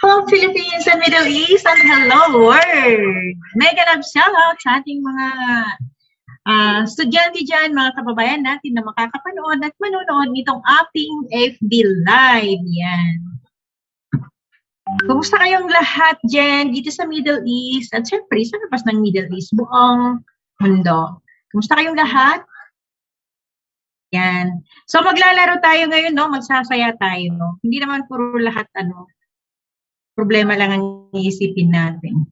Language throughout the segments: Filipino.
Hello Philippines and Middle East and hello world! Mega love shoutout sa ating mga uh, estudyante dyan, mga kababayan natin na makakapanood at manonood nitong ating FB Live. Yan. Kumusta kayong lahat dyan dito sa Middle East at syempre sa labas ng Middle East, buong mundo. Kumusta kayong lahat? Yan. So maglalaro tayo ngayon, no? Magsasaya tayo, no? Hindi naman puro lahat ano, problema lang ang iisipin natin.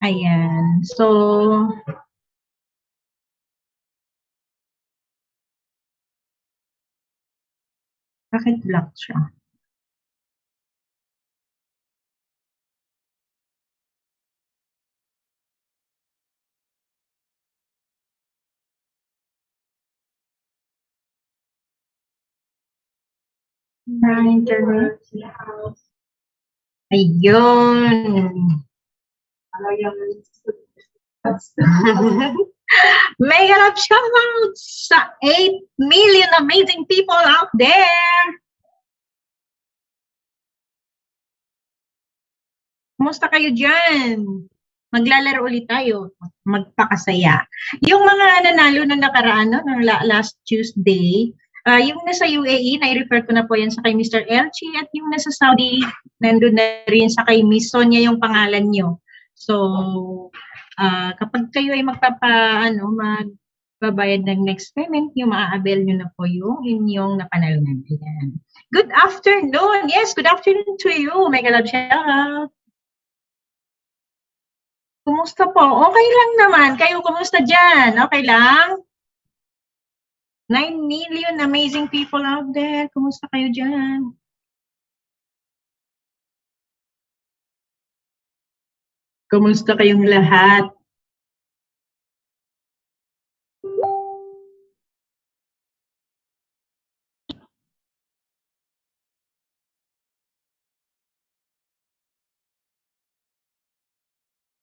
Ayan. So, bakit black siya? Na internet. Ayun. Mega love shoutouts sa 8 million amazing people out there. Kumusta kayo dyan? Maglalaro ulit tayo. Magpakasaya. Yung mga nanalo na nakaraan, no, last Tuesday, Uh, yung nasa UAE, na-refer ko na po yan sa kay Mr. Elchi at yung nasa Saudi, nandun na rin sa kay Miss Sonia yung pangalan nyo. So, uh, kapag kayo ay magpapa, ano, magbabayad ng next payment, yung maa-avail nyo na po yung inyong napanalunan. Ayan. Good afternoon! Yes, good afternoon to you. Mega love shout Kumusta po? Okay lang naman. Kayo, kumusta dyan? Okay lang? 9 million amazing people out there. Kumusta kayo dyan? Kumusta kayong lahat?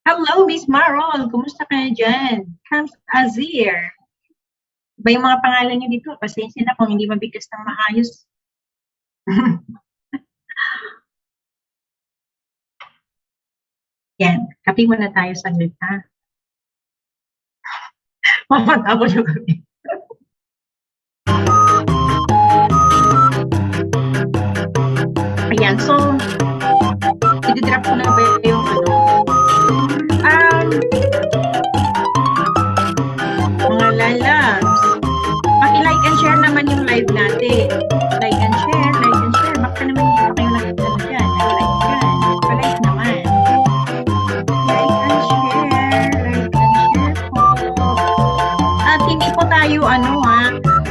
Hello, Miss Marol. Kumusta kayo dyan? Comes Azir. Iba yung mga pangalan niyo dito. Pasensya na kung hindi mabigkas ng maayos. Yan. Kapi muna tayo sa ha? Mamatapos yung kapi. Ayan. So, i-drop ko na ba yung ano? Um, natin. Like and share, like and share. Baka naman hindi pa kayo nakikita dyan. Like dyan. Pa-like naman. Like and share, like and share po. At hindi po tayo, ano ha,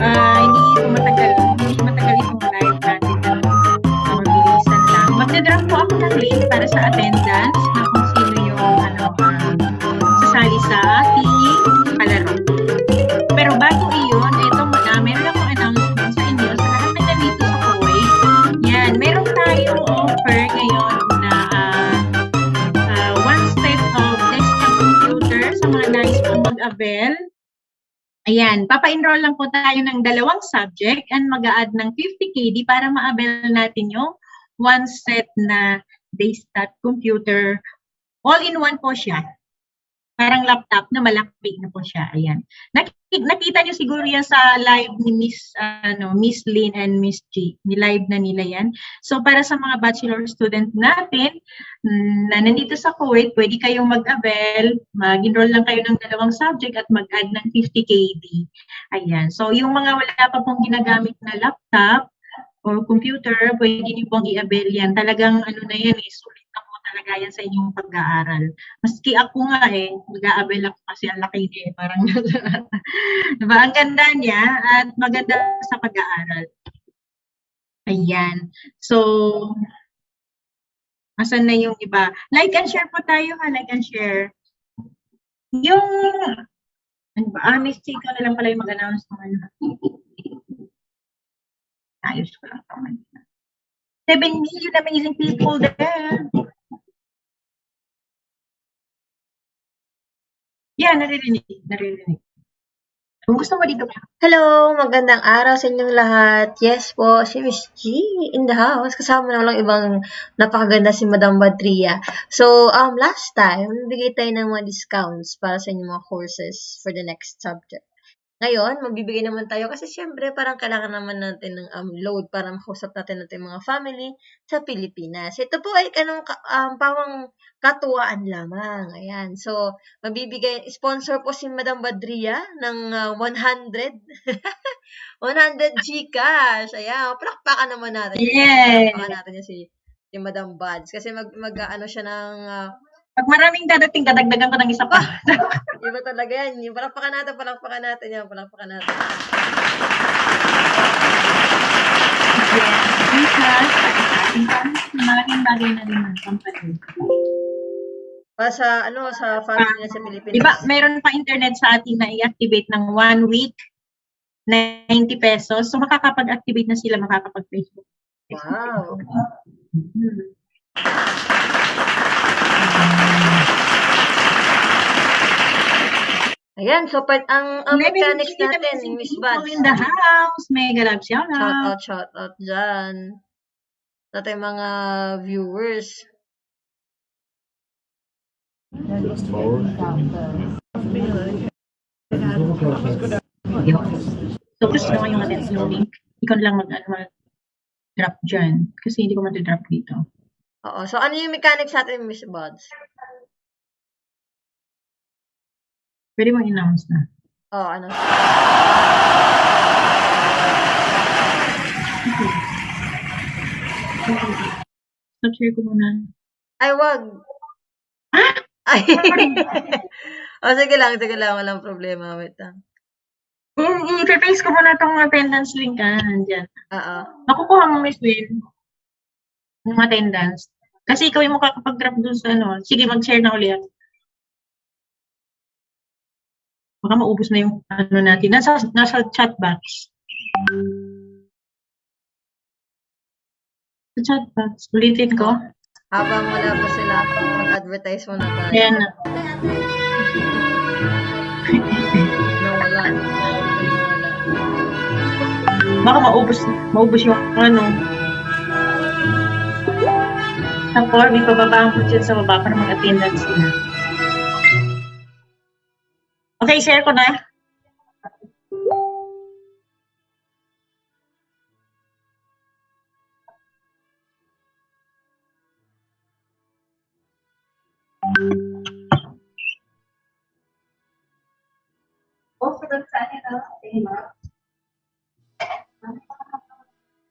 uh, hindi matagal, hindi matagal itong live natin. Uh, mabilisan lang. Magdadrop po ako ng link para sa attendance na kung sino yung, ano, uh, sasali sa mag-avail. Ayan, papa-enroll lang po tayo ng dalawang subject and mag-a-add ng 50 KD para ma-avail natin yung one set na desktop computer. All-in-one po siya parang laptop na malaki na po siya. Ayan. Nakita niyo siguro yan sa live ni Miss ano Miss Lynn and Miss G. Ni live na nila yan. So para sa mga bachelor student natin mm, na nandito sa Kuwait, pwede kayong mag-avail, mag-enroll lang kayo ng dalawang subject at mag-add ng 50 KD. Ayan. So yung mga wala pa pong ginagamit na laptop or computer, pwede niyo pong i-avail yan. Talagang ano na yan, eh, sulit na talaga yan sa inyong pag-aaral. Maski ako nga eh, mag-a-avail ako kasi ang laki niya eh, parang diba? Ang ganda niya at maganda sa pag-aaral. Ayan. So, asan na yung iba? Like and share po tayo ha, like and share. Yung, ano ba? Ah, Miss Chico na lang pala yung mag-announce naman. Ayos ko lang naman. 7 million amazing people there. Yeah, naririnig. Naririnig. Kung gusto mo dito ka. Hello! Magandang araw sa inyong lahat. Yes po, si Miss G in the house. Kasama na lang ibang napakaganda si Madam Badria. So, um, last time, bigay tayo ng mga discounts para sa inyong mga courses for the next subject. Ngayon, magbibigay naman tayo kasi syempre parang kailangan naman natin ng um, load para makausap natin natin mga family sa Pilipinas. Ito po ay kanong um, pawang katuwaan lamang. Ayan. So, mabibigay, sponsor po si Madam Badria ng uh, 100. 100 Gcash. Ayan. Palakpakan naman natin. Yes. Palakpakan natin niya si, si Madam Bads. Kasi mag, mag ano siya ng uh, Pag maraming dadating, dadagdagan ko ng isa pa. Iba talaga yan. Yung palakpakan natin, palakpakan natin yan, palakpakan natin. yes. Because, malaking bagay na rin ang company. Para sa, ano, sa family niya sa Pilipinas. Di ba, meron pa internet sa atin na i-activate ng one week, 90 pesos. So, makakapag-activate na sila, makakapag-Facebook. Wow. Hmm. Ayan, so part, ang, ang mechanics natin, Miss Bads. in the house. Mega love shout Shout out. out, shout out dyan. Sa ating mga viewers. So, gusto ko yung yung link. Ikaw lang mag, ano, mag drop dyan. Kasi hindi ko matidrop dito. Oo. So, ano yung mechanics natin, Miss Bads? Pwede mo announce na. Oo, ano? Stop share ko muna. Ay, wag. Ay. o, sige lang, sige lang. Walang problema. Wait lang. I-paste ko muna tong attendance link ah, nandyan. Oo. Makukuha mo, Miss Will, yung attendance. Kasi ikaw yung makakapag-drop dun sa ano. Sige, mag-share na ulit. Baka maubos na yung ano natin. Nasa, nasa chat box. Sa chat box. Ulitin ko. Habang wala pa sila, mag-advertise muna tayo. Ayan na. Nawala. Baka maubos, maubos yung ano. Ang form, ipababa ko dyan sa baba para mag-attendance sila. Okay, share ko na.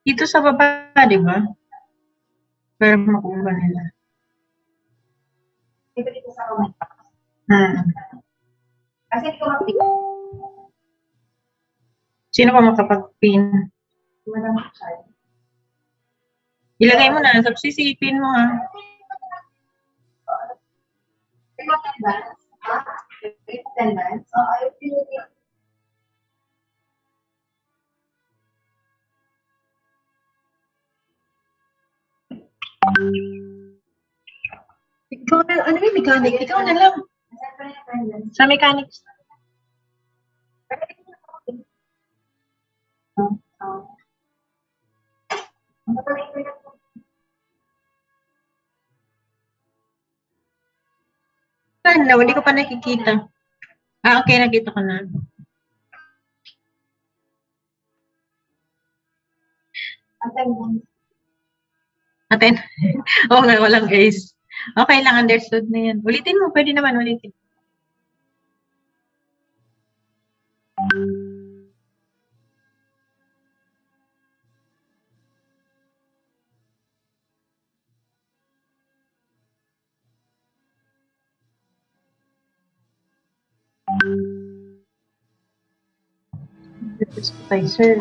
Dito sa baba, di ba? Pero makuha nila. Hmm. Kasi hindi ko. Sino pa makapag-pin? Wala mo. Ilagay mo na, subsisipin mo ha. Mga attendance. Ha? May attendance. Oo, ayaw pinili. Ikaw na, ano yung mechanic? Ikaw na lang. Sa mechanics. Ano, hindi ko pa nakikita. Ah, okay, nakita ko na. attendance. Oo nga, walang ace. Okay lang, understood na yan. Ulitin mo, pwede naman ulitin. Ay, sir.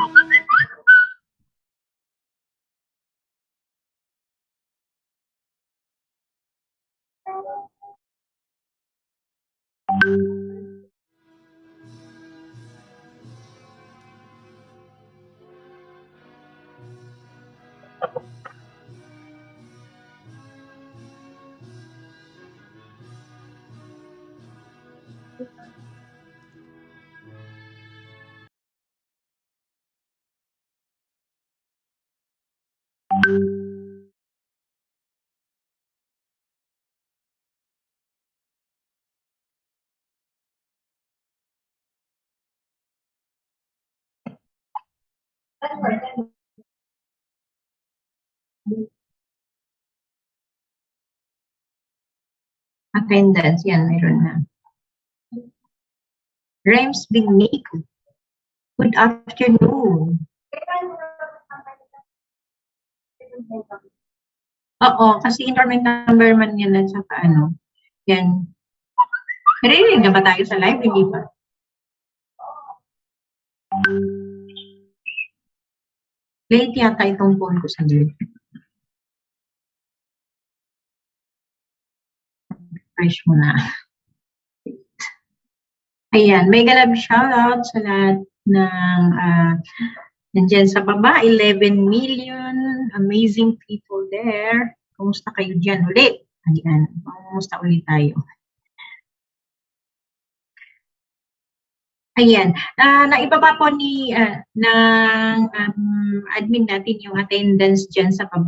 Attendance, yan, meron na. Rems Bignico. Good afternoon. Oo, kasi internet number man yan at saka ano. Yan. Narinig na ba tayo sa live? Hindi pa. Late yata itong phone ko sa live. Refresh mo na. Ayan, may galab shoutout sa lahat ng uh, nandyan sa baba, 11 million amazing people there. Kumusta kayo dyan ulit? Ayan, kumusta ulit tayo? Ayan, uh, naibaba po ni uh, ng um, admin natin yung attendance dyan sa pa.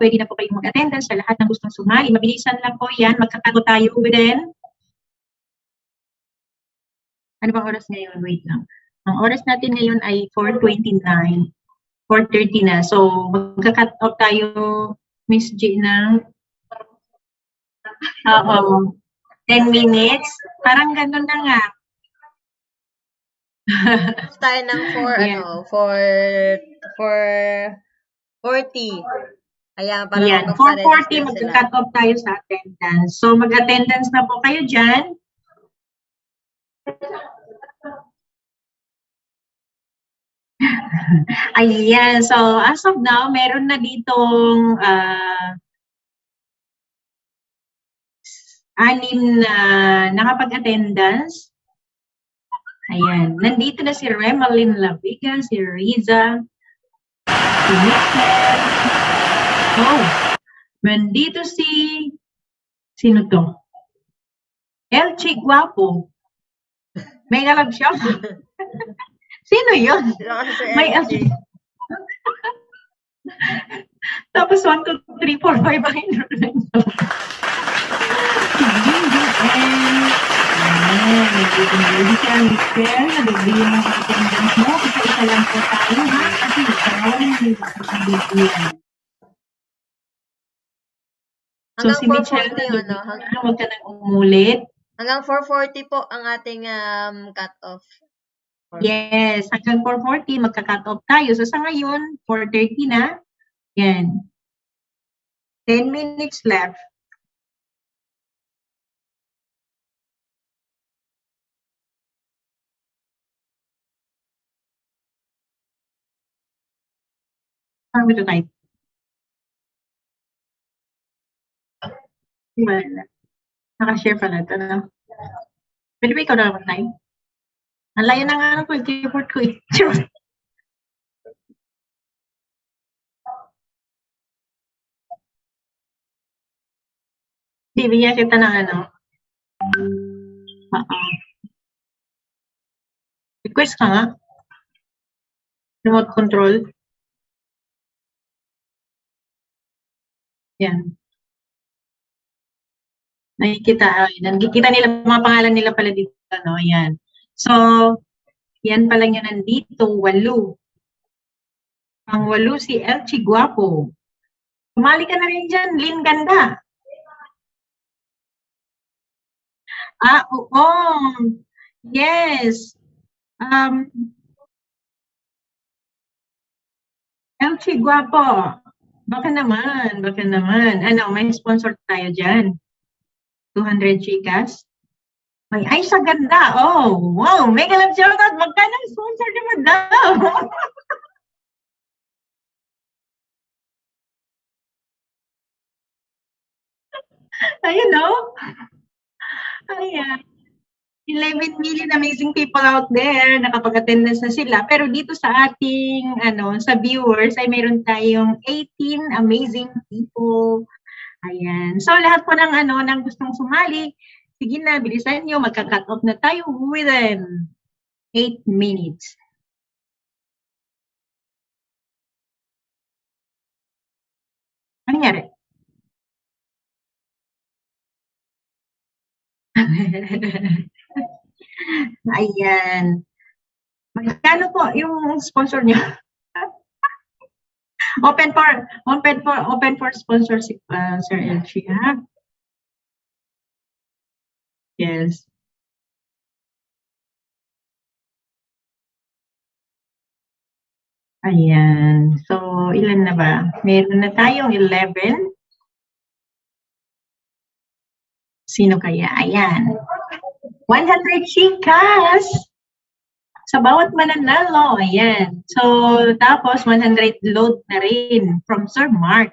Pwede na po kayong mag-attendance sa lahat ng gustong sumali. Mabilisan lang po yan. Magkakago tayo within. Ano bang oras ngayon? Wait lang. Ang oras natin ngayon ay 4.29. 4.30 na. So, magka-cut off tayo, Miss G, ng Oo. 10 minutes. Parang ganun na nga. tayo ng for, Yeah. ano, for, for 40. Ayan, para Yan. 4.40, sila. magka-cut off tayo sa attendance. So, mag-attendance na po kayo dyan. Ayan. So, as of now, meron na ditong ah, anim na nakapag-attendance. Ayan. Nandito na si Remalyn Laviga, si Riza, si Michelle. Oh, nandito si... Sino to? Elchi Guapo. May galab siya. Sino yun? May LG? Tapos 1, 2, 3, 4, 5 ang enrollment. Jinjo and... Ayan, nandito na rin siya, Michelle. Nabibigyan attendance mo. Isa-isa lang po tayo, ha? Kasi ikaw, hindi ba ako nabibigyan? So, si Michelle, 440 yun, no? Hang- nabibigyan. Huwag ka nang umulit. Hanggang 440 po ang ating um, cut-off. Yes, hanggang 4.40, magka-cut off tayo. So, sa ngayon, 4.30 na. Yan. 10 minutes left. Saan ito tayo? Wala. Nakashare pala ito, no? Pwede ba ikaw na naman tayo? Ang layo na nga ng keyboard ko eh. Bibigyan kita ng ano. Oo. Request ka nga. Remote control. Yan. Nakikita, ay, nakikita nila, mga pangalan nila pala dito, no? Yan. So, yan pala yung nandito, walo. Ang walo si Elchi Guapo. Sumali ka na rin dyan, Lin Ganda. Ah, oo. Yes. Um, Elchi Guapo. Baka naman, baka naman. Ano, may sponsor tayo dyan. 200 chicas. Ay, ay, sa ganda. Oh, wow. Mega love shoutout. Magkano ang sponsor ni Madam? Ayun, no? Ayan. 11 million amazing people out there, nakapag-attendance na sila. Pero dito sa ating, ano, sa viewers, ay meron tayong 18 amazing people. Ayan. So, lahat po ng, ano, ng gustong sumali, sige na, bilisan nyo, magka-cut off na tayo within 8 minutes. Ano nangyari? Ayan. Magkano po yung sponsor niyo? open for open for open for sponsorship uh, Sir Elchi ha. Yes. Ayan. So, ilan na ba? Meron na tayong 11. Sino kaya? Ayan. 100 chikas sa bawat mananalo. Ayan. So, tapos 100 load na rin from Sir Mark.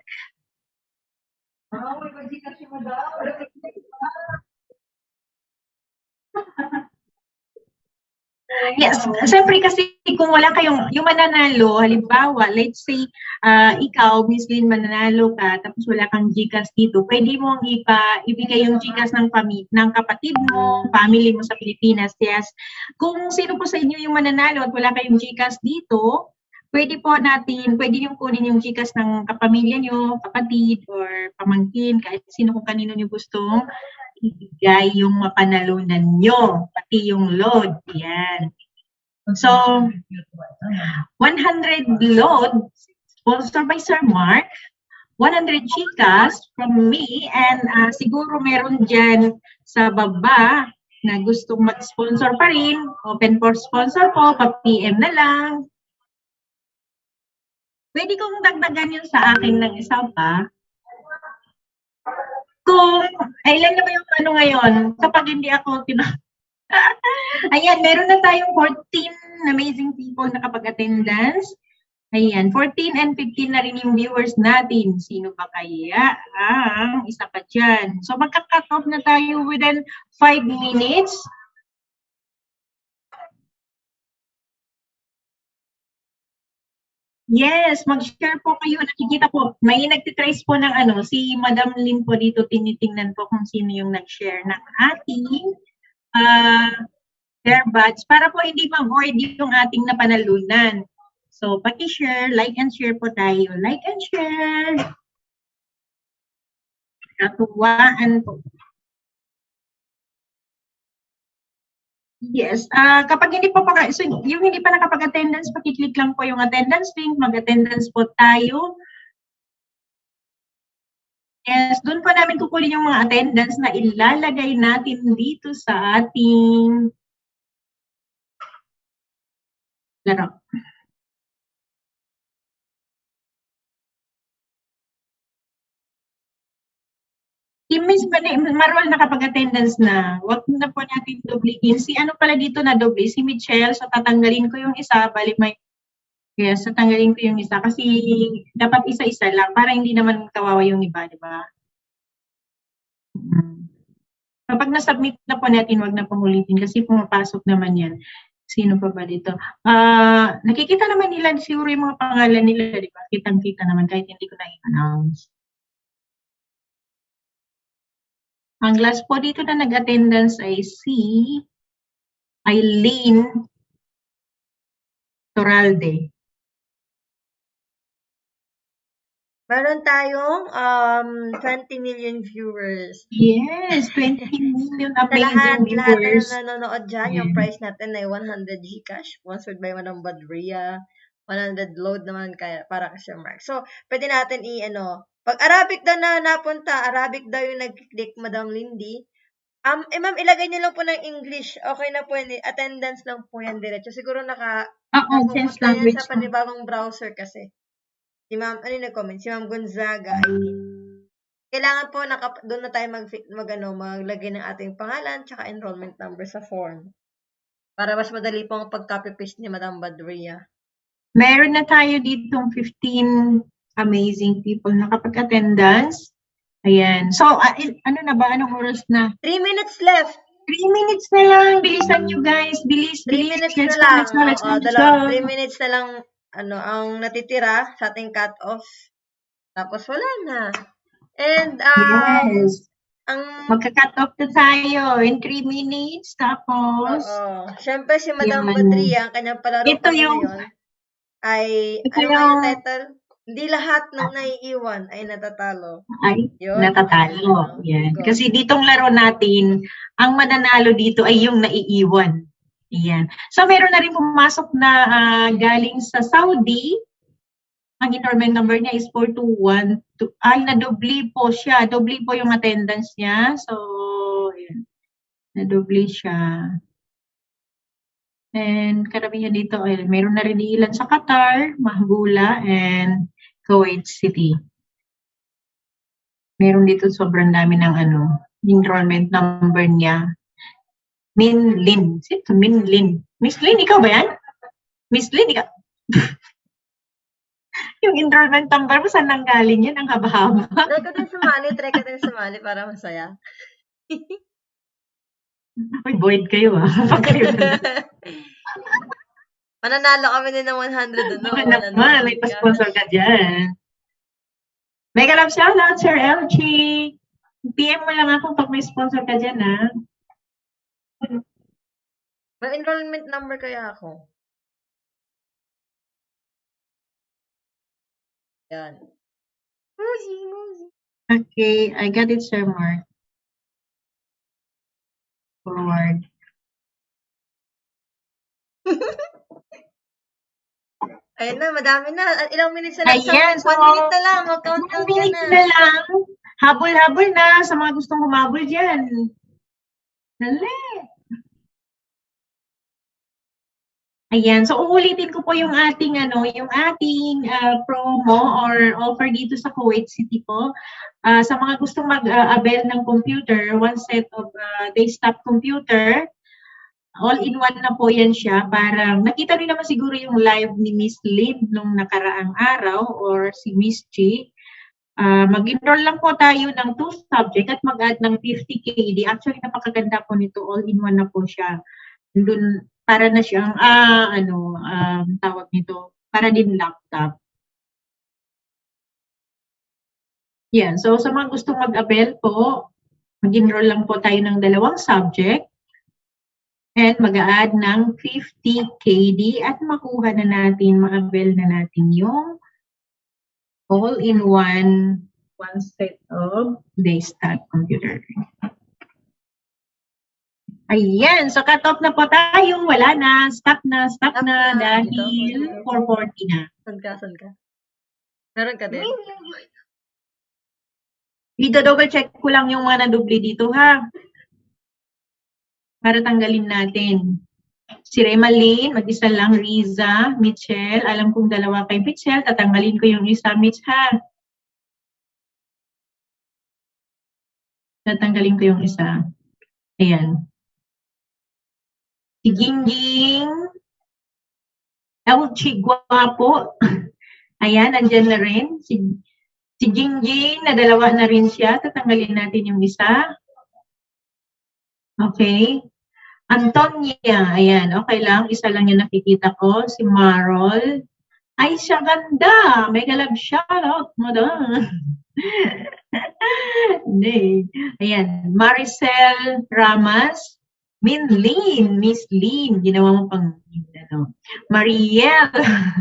Yes, siyempre kasi kung wala kayong, yung mananalo, halimbawa, let's say, ah, ikaw, Miss Lynn, mananalo ka, tapos wala kang Gcash dito, pwede mong ipa, ibigay yung Gcash ng, pami, ng kapatid mo, family mo sa Pilipinas, yes. Kung sino po sa inyo yung mananalo at wala kayong Gcash dito, pwede po natin, pwede yung kunin yung Gcash ng kapamilya nyo, kapatid, or pamangkin, kahit sino kung kanino nyo gustong ibigay yung mapanalunan nyo, pati yung load. Yan. So, 100 load, sponsored by Sir Mark, 100 chicas from me, and ah, siguro meron dyan sa baba na gustong mag-sponsor pa rin, open for sponsor po, pa-PM na lang. Pwede kong dagdagan yun sa akin ng isa pa. Ay, ilan na ba yung ano ngayon? Kapag hindi ako, tina... Ayan, meron na tayong 14 amazing people na kapag-attendance. Ayan, 14 and 15 na rin yung viewers natin. Sino ba kaya ang isa pa dyan? So, magka-cut off na tayo within 5 minutes. Yes, mag-share po kayo. Nakikita po, may nagtitrace po ng ano, si Madam Lynn po dito, tinitingnan po kung sino yung nag-share ng ating uh, earbuds para po hindi ma-void yung ating napanalunan. So, paki-share, like and share po tayo. Like and share. Katuwaan po. Yes, ah kapag hindi pa pa, so yung hindi pa nakapag-attendance, paki-click lang po yung attendance link, mag-attendance po tayo. Yes, doon po namin kukunin yung mga attendance na ilalagay natin dito sa ating laro. Miss Marwal nakapag-attendance na. Huwag na po natin dublihin. Si ano pala dito na doble? Si Michelle. So, tatanggalin ko yung isa. Balik may... Yes, tatanggalin ko yung isa. Kasi dapat isa-isa lang. Para hindi naman kawawa yung iba, di ba? Hmm. Kapag na-submit na po natin, wag na pong. Kasi pumapasok naman yan. Sino pa ba dito? Uh, nakikita naman nila siguro yung mga pangalan nila, di ba? Kitang-kita naman kahit hindi ko na-announce. Ang last po dito na nag-attendance ay si Eileen Toralde. Meron tayong um, 20 million viewers. Yes, 20 million lahat, amazing lahat viewers. na nanonood dyan, yung Yeah. price natin ay 100 Gcash, sponsored by Madam Badria. 100 load naman kaya para kay Sir Mark. So, pwede natin i-ano, pag Arabic daw na napunta, Arabic daw yung nag-click, Madam Lindy. Um, eh ma'am, ilagay niyo lang po ng English. Okay na po yun. Attendance lang po yan diretso. Siguro naka, Oo, yan language. sa panibagong browser kasi. Si ma'am, ano yung nag-comment? Si ma'am Gonzaga ay kailangan po naka, doon na tayo mag, mag ano, maglagay ng ating pangalan tsaka enrollment number sa form. Para mas madali po ang pag-copy-paste ni Madam Badria. Meron na tayo ditong 15 amazing people na kapag attendance. Ayan. So, il- ano na ba? Anong oras na? 3 minutes left! 3 minutes na lang. Bilisan nyo guys. Bilis, 3 bilis. minutes Let's na lang. let's go, let's go, let's go. 3 minutes na lang ano, ang natitira sa ating cut-off. Tapos wala na. And, um, Yes. ang, Magka-cut off na tayo in 3 minutes. Tapos, oo, syempre si Madam. Badria, ang kanyang palaro Ito yung- ngayon, ay, Ito ano yung- title? Hindi lahat ng naiiwan ay natatalo. Ay, Yun. natatalo. Yan. Go. Kasi ditong laro natin, ang mananalo dito ay yung naiiwan. Yan. So, meron na rin pumasok na ah, galing sa Saudi. Ang enrollment number niya is 421. Ay, nadubli po siya. Dobli po yung attendance niya. So, yan. Nadubli siya. And karamihan dito, ay, meron na rin ilan sa Qatar, Mahbula, and Kuwait City. Meron dito sobrang dami ng ano, enrollment number niya. Min Lin. Sino to? Min Lin. Miss Lin, ikaw ba yan? Miss Lin, ikaw? yung enrollment number mo, saan nang galing yan? Ang haba-haba. Try ko din sumali, try ko din sumali para masaya. Uy, void kayo ah. Mananalo kami din ng 100 doon. Baka naman, may pa-sponsor ka dyan. Mega love shoutout, Sir LG. PM mo lang ako pag may sponsor ka dyan, ha? May enrollment number kaya ako. Yan. Musi, musi. Okay, I got it, Sir Mark. Forward. Ayun na, madami na. At Ilang minutes na lang. Ayan, Isang- so, one minute na lang. Mag-countdown One ka minute na. na lang. Habol-habol na sa mga gustong humabol dyan. Dali. Ayan, so uulitin ko po yung ating ano, yung ating ah, promo or offer dito sa Kuwait City po. Ah, sa mga gustong mag-avail ng computer, one set of ah, desktop computer, all-in-one na po yan siya. Parang nakita niyo naman siguro yung live ni Miss Lynn nung nakaraang araw or si Miss G. Ah, mag-enroll lang po tayo ng two subject at mag-add ng 50 KD. Actually, napakaganda po nito. All-in-one na po siya. Dun, para na siyang, ah, ano, um, tawag nito, para din laptop. Yan. So, sa mga gustong mag-avail po, mag-enroll lang po tayo ng dalawang subject and mag-add ng 50 KD at makuha na natin, ma-avail na natin yung all-in-one one set of desktop computer. Ayan, so cut off na po tayo. Wala na, stop na, stop na dahil Ito, 440 na. Saan ka, saan ka? Meron ka din? I-double check ko lang yung mga nadubli dito ha. Para tanggalin natin. Si Remalyn, mag-isa lang. Riza, Mitchell. Alam kong dalawa kay Mitchell. Tatanggalin ko yung isa, Mitch ha. Tatanggalin ko yung isa. Ayan. Si Gingging. Elchi Guapo. Ayan, andyan na rin. Si Si Jingjing, na dalawa na rin siya. Tatanggalin natin yung isa. Okay. Antonia, ayan, okay lang. Isa lang yung nakikita ko. Si Marol. Ay, siya ganda. Mega love shoutout mo doon. Ayan. Maricel Ramas. Min Lin. Miss Lin. Ginawa mo pang ano. Mariel.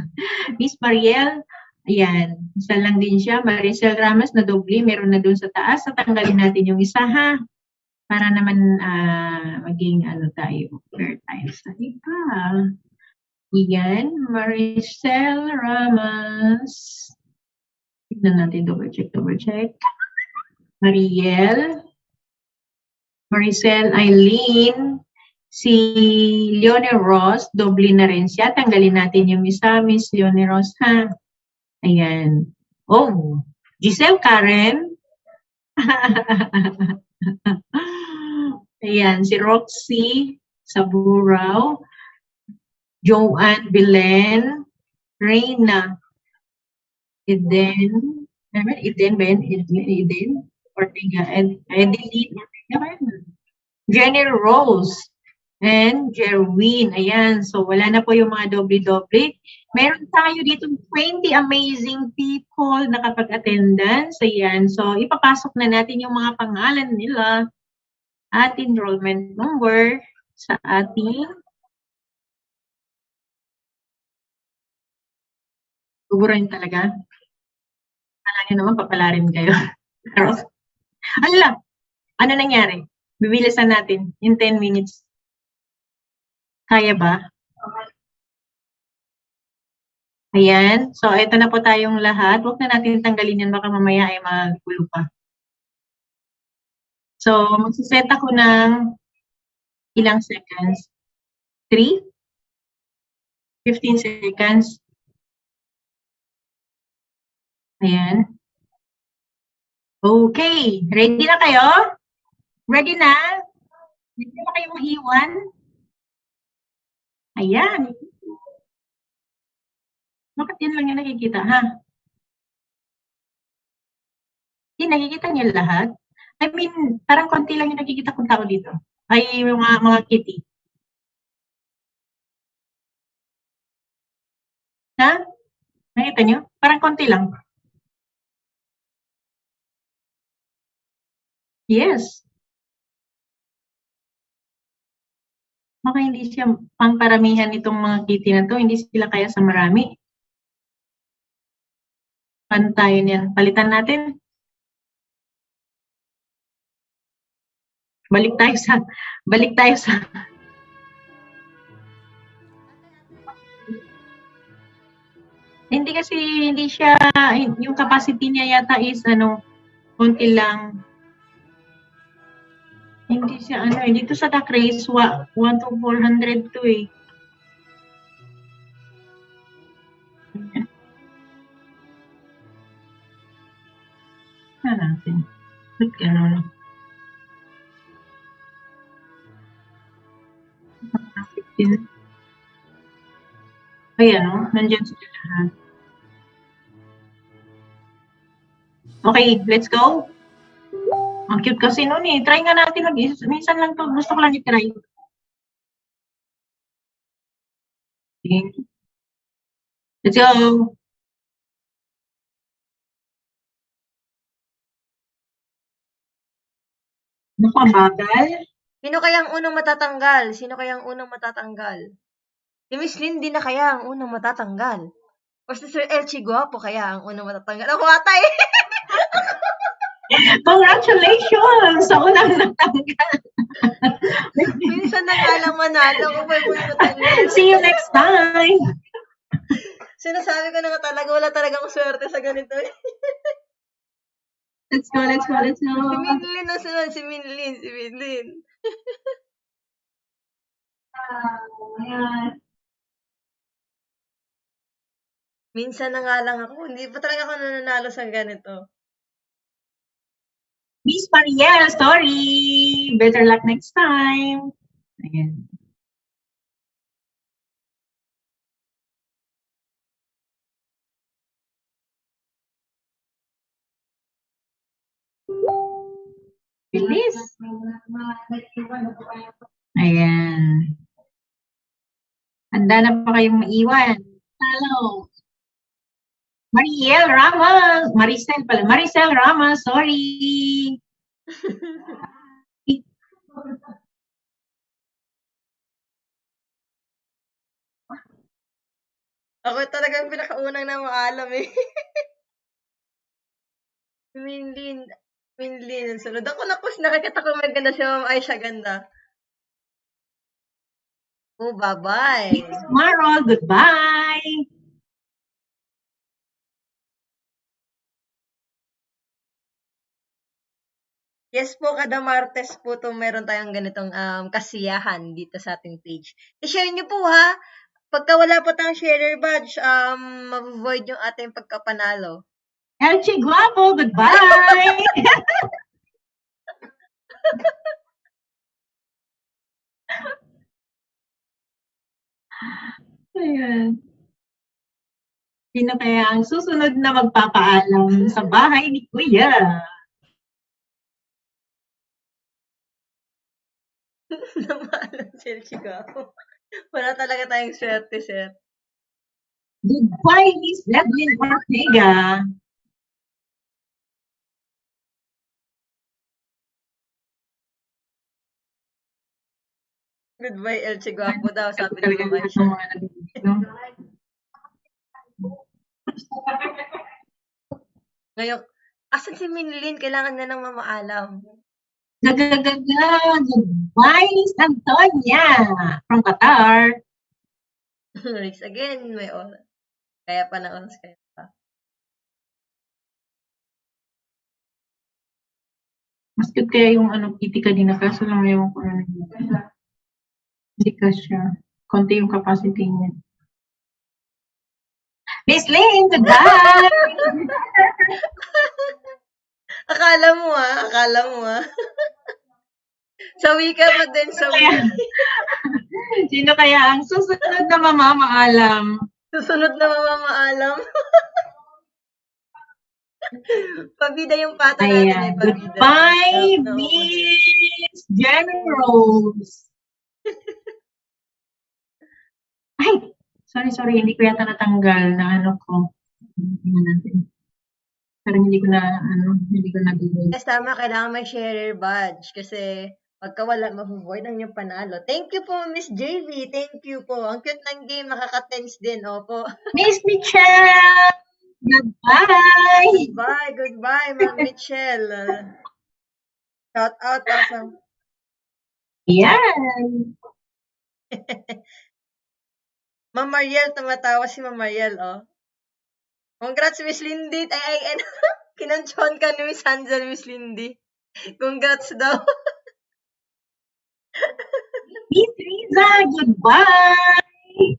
Miss Mariel. Ayan, isa lang din siya. Maricel Ramos na doble, meron na doon sa taas. Tatanggalin natin yung isa ha. Para naman ah, maging ano tayo, fair tayo sa iba. Ayan, Maricel Ramos. Tignan natin, double check, double check. Mariel. Maricel Eileen. Si Leone Ross, doble na rin siya. Tanggalin natin yung isa, Miss Leone Ross ha. Ayan. Oh, Giselle Karen. Ayan, si Roxy Saburao. Joanne Belen. Reina. Eden. Eden ba yan? Eden? Ortega. Ed, Edeline? Jenny Rose. And Jerwin. Ayan. So, wala na po yung mga doble-doble. Meron tayo dito 20 amazing people na kapag-attendance. Ayan. So, ipapasok na natin yung mga pangalan nila at enrollment number sa ating Gugurin talaga. Kala niyo naman papala rin kayo. Pero, ala, ano nangyari? Bibilisan natin in 10 minutes. Kaya ba? Ayan. So, ito na po tayong lahat. Huwag na natin tanggalin yan. Baka mamaya ay magulo pa. So, magsiset ako ng ilang seconds? 3? 15 seconds. Ayan. Okay. Ready na kayo? Ready na? Ready na kayo mag-iwan? Ayan. Bakit yun lang yung nakikita, ha? Hindi, nakikita niyo lahat? I mean, parang konti lang yung nakikita kong tao dito. Ay, mga, mga kitty. Ha? Nakita niyo? Parang konti lang. Yes. Baka hindi siya pangparamihan nitong mga kitty na to. Hindi sila kaya sa marami. Pantayin yan. Palitan natin. Balik tayo sa, balik tayo sa, hindi kasi, hindi siya, yung capacity niya yata is, ano, konti lang. Hindi siya, ano, eh, dito sa duck race, 1 to 400 to eh. Ano natin? Ba't ganun? Ayan, oh, nandyan sila lahat. Okay, let's go. Ang cute kasi nun eh. Try nga natin mag Minsan lang to. Gusto ko lang i-try. Okay. Let's go. Naku, ang bagal. Sino kaya ang unang matatanggal? Sino kaya ang unang matatanggal? Si Miss din na kaya ang unang matatanggal? O si Sir Elchi Guapo kaya ang unang matatanggal? Ako ata! Congratulations sa unang natanggal. Minsan na nga lang manalo. See you next time. Sinasabi ko na nga talaga, wala talaga akong swerte sa ganito. Let's go, let's go, let's go. Si Minlin na sunod, si Minlin, si Minlin. Ayan. Minsan na nga lang ako, hindi pa talaga ako nananalo sa ganito. Miss Mariel, sorry. Better luck next time. Ayan. Bilis. Ayan. Handa na pa kayong maiwan. Hello. Mariel Ramos. Maricel pala. Maricel Ramos, sorry. Ako talaga yung pinakaunang na maalam eh. Minlin, Minlin, sunod. Ako na kus, nakikita ko may ganda si Ma'am Aisha, ganda. Oh, bye-bye. Tomorrow, goodbye. Yes po, kada Martes po to meron tayong ganitong um, kasiyahan dito sa ating page. I-share niyo po ha. Pagka wala po tayong sharer badge, um, ma-void yung ating pagkapanalo. Elchi Guapo, goodbye. Ayan. Sino kaya ang susunod na magpapaalam sa bahay ni Kuya? Namaalam si El Chicago. Wala talaga tayong swerte, sir. Goodbye, Miss Evelyn Ortega. Goodbye, El Chicago daw, sabi ni ng mga nandito. Ngayon, asan si Minlin? Kailangan na ng mamaalam. Goodbye, Miss Antonia from Qatar. Race again, may oras. Kaya pa na oras kaya pa. Mas good kaya yung ano, kitty kanina, kaso lang ewan ko na. Hindi ka siya. Konti yung capacity niya. Miss Lynn, goodbye! Akala mo ah, akala mo ah. Sawi ka pa din, sawi. Kaya, sino kaya ang susunod na mamamaalam? Susunod na mamamaalam. pabida yung pata natin eh, Ayan. pabida. No, no. Miss Generals. Ay, sorry, sorry. Hindi ko yata natanggal na ano ko. Tingnan natin. Parang hindi ko na, ano, hindi ko na Yes, tama. Kailangan may sharer badge kasi pagka wala, mabuboard ang yung panalo. Thank you po, Miss JV. Thank you po. Ang cute ng game. Nakaka-tense din. Opo. Miss Michelle! Goodbye! Goodbye. Goodbye, Ma'am Michelle. Shout out. Awesome. Yan. Ma'am Mariel, tumatawa si Ma'am Mariel, oh. Congrats, Miss Lindy. Ay, ay, ano? Kinanchon ka ni Miss Hansel, Miss Lindy. Congrats daw. Miss Riza, goodbye!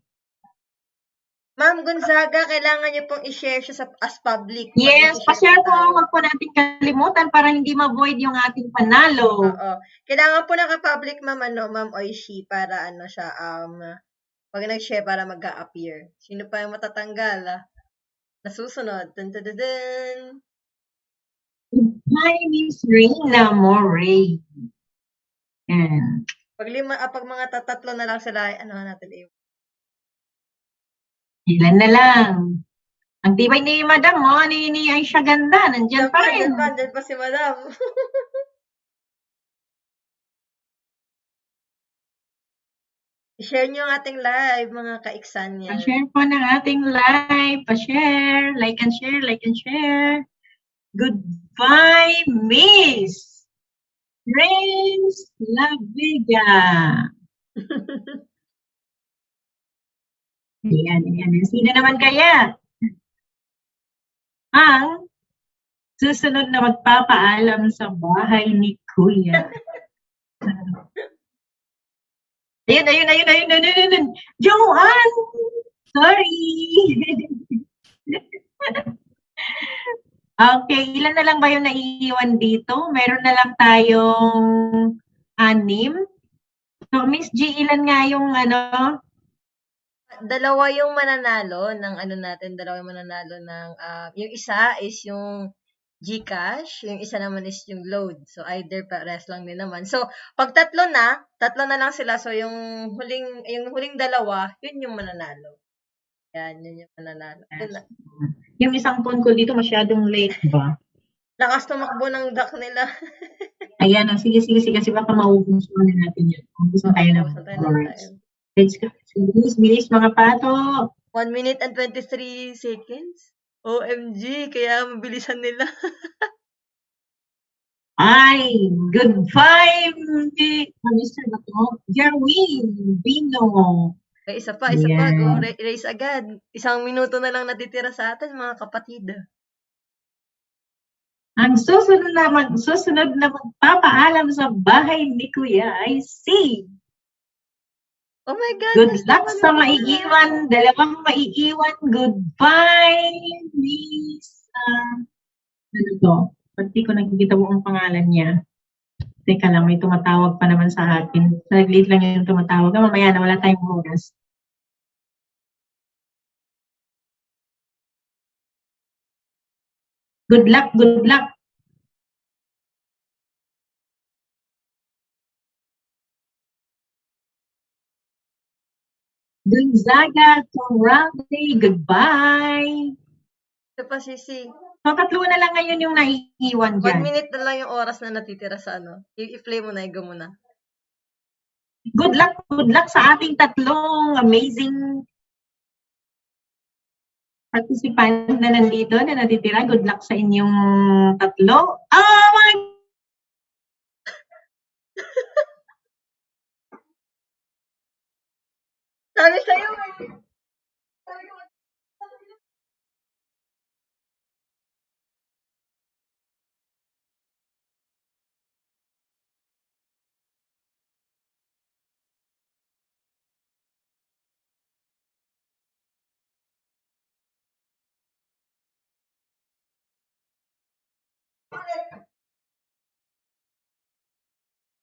Ma'am Gonzaga, kailangan niyo pong i-share siya sa, as public. Yes, pa-share po. Huwag po natin kalimutan para hindi ma-void yung ating panalo. Oo. Kailangan po naka-public, ma'am, ano, ma'am Oishi, para ano siya, um, pag nag-share, para mag-appear. Sino pa yung matatanggal, ah? Nasusunod. Dun, dun, dun, dun. Hi, Miss Reina Moray. Yan. Pag lima, ah, pag mga tatatlo na lang sila, ano natin, eh. Ilan na lang. Ang tibay ni Madam mo, ni, ni Aisha Ganda, nandyan pa rin. Diyan pa, diyan pa si madam. I-share niyo ang ating live, mga kaiksan niya. Pa-share po ng ating live. Pa-share. Like and share, like and share. Goodbye, Miss Prince La Vega. Ayan, ayan. Sino naman kaya? Ang susunod na magpapaalam sa bahay ni Kuya. Ayun, ayun, ayun, ayun, ayun, ayun, ayun. Joanne! Sorry! okay, ilan na lang ba yung naiiwan dito? Meron na lang tayong anim. So, Miss G, ilan nga yung ano? Dalawa yung mananalo ng ano natin, dalawa yung mananalo ng, ah, yung isa is yung Gcash, yung isa naman is yung load. So, either pares lang din naman. So, pag tatlo na, tatlo na lang sila. So, yung huling, yung huling dalawa, yun yung mananalo. Yan, yun yung mananalo. Yun na. Yung isang phone ko dito masyadong late ba? Lakas tumakbo ng duck nila. Ayan, oh, sige, sige, sige, kasi baka maubos na natin yan. Ubus na tayo na. Bilis, bilis, mga pato. 1 minute and 23 seconds? OMG, kaya mabilisan nila. Ay, goodbye, Mr. Bato. Jerwin, Bino. Ay, isa pa, isa pa. Yan. Go, ra- race agad. Isang minuto na lang natitira sa atin, mga kapatid. Ang susunod na, mag, susunod na magpapaalam sa bahay ni Kuya ay si Oh my God. Good luck sa maiiwan. Dalawang maiiwan. Goodbye. Uh, ano to? Pati ko nakikita mo ang pangalan niya. Teka lang, may tumatawag pa naman sa akin. Saglit lang yung tumatawag. Ah, Mamaya na, wala tayong oras. Good luck, good luck. Gonzaga, Torrante, goodbye. Ito pa, Sisi. So, tatlo na lang ngayon yung naiiwan 1 dyan. minute na lang yung oras na natitira sa ano. I-play mo na, i-go mo na. Good luck, good luck sa ating tatlong amazing participant na nandito na natitira. Good luck sa inyong tatlo. Oh my Sabi sa'yo,